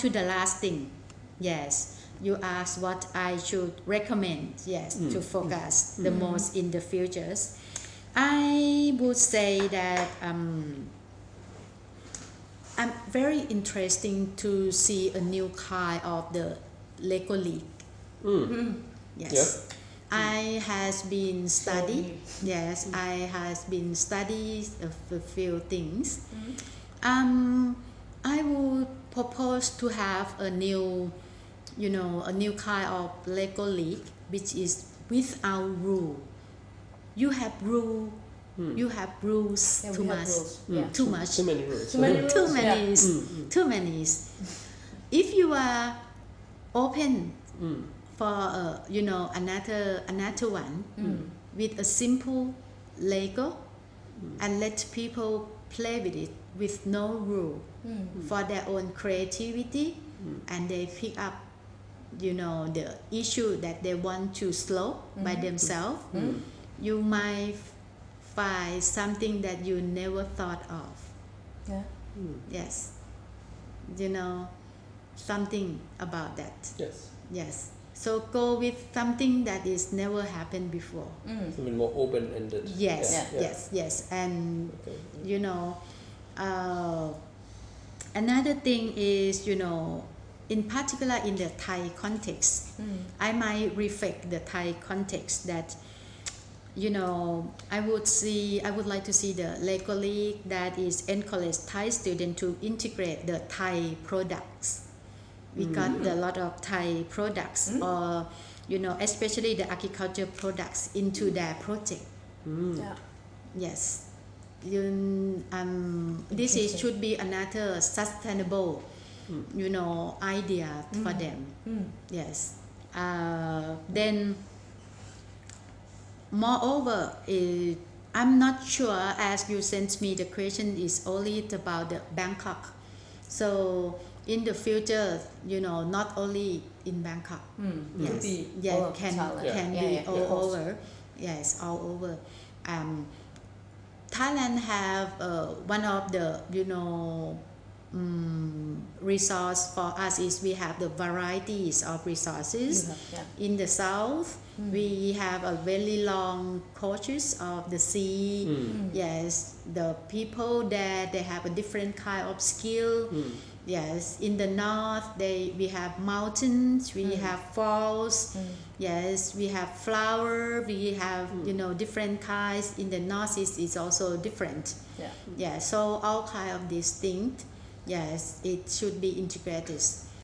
to the last thing. Yes, you asked what I should recommend. Yes, Mm. to focus the most in the futures. I would say that um, I'm very interesting to see a new kind of the Lego League. Mm. Yes. Yeah. I has been study. Yes, I has been study a few things. Um, I would propose to have a new, you know, a new kind of Lego League, which is without rule. You have rule. Mm. You have rules Yeah, too much. rules. Mm. Yeah. Too much. Too many rules. Too many Too rules, yeah. many. is- Mm, mm. Too many. is- If you are open Mm. for uh, you know another another one Mm. with a simple Lego and let people play with it with no rule Mm. for their own creativity and they pick up you know the issue that they want to solve by themselves Mm. you might find something that you never thought of Yeah. Mm. yes you know something about that Yes. yes so go with something that is never happened before Mm. Something more open-ended. yes Yeah, yeah. yes yes and Okay. you know uh, another thing is you know in particular in the thai context Mm. i might reflect the thai context that you know i would see i would like to see the lego league that is encourage thai students to integrate the thai products we got a lot of thai products or you know especially the agriculture products into their project Mm. Yeah. Yes. You, um, this is, should be another sustainable, Mm. you know, idea for Mm. them. Mm. Yes. Uh, then, moreover, eh, I'm not sure as you sent me the question is only about the Bangkok. So in the future, you know, not only in Bangkok. Mm. Yes. Could be yeah, can Thailand. Can Yeah, be yeah, all of over. Yes, all over. Um, Thailand have uh, one of the you know um, resource for us is we have the varieties of resources. Have- yeah. In the south, Mm. we have a very long coaches of the sea. Mm. Yes, the people there they have a different kind of skill. Mm. Yes, in the north they we have mountains, we Mm. have falls. Mm. Yes, we have flower, we have you know different kinds. In the northeast is also different. Yeah. Yeah, so all kind of distinct yes, it should be integrated.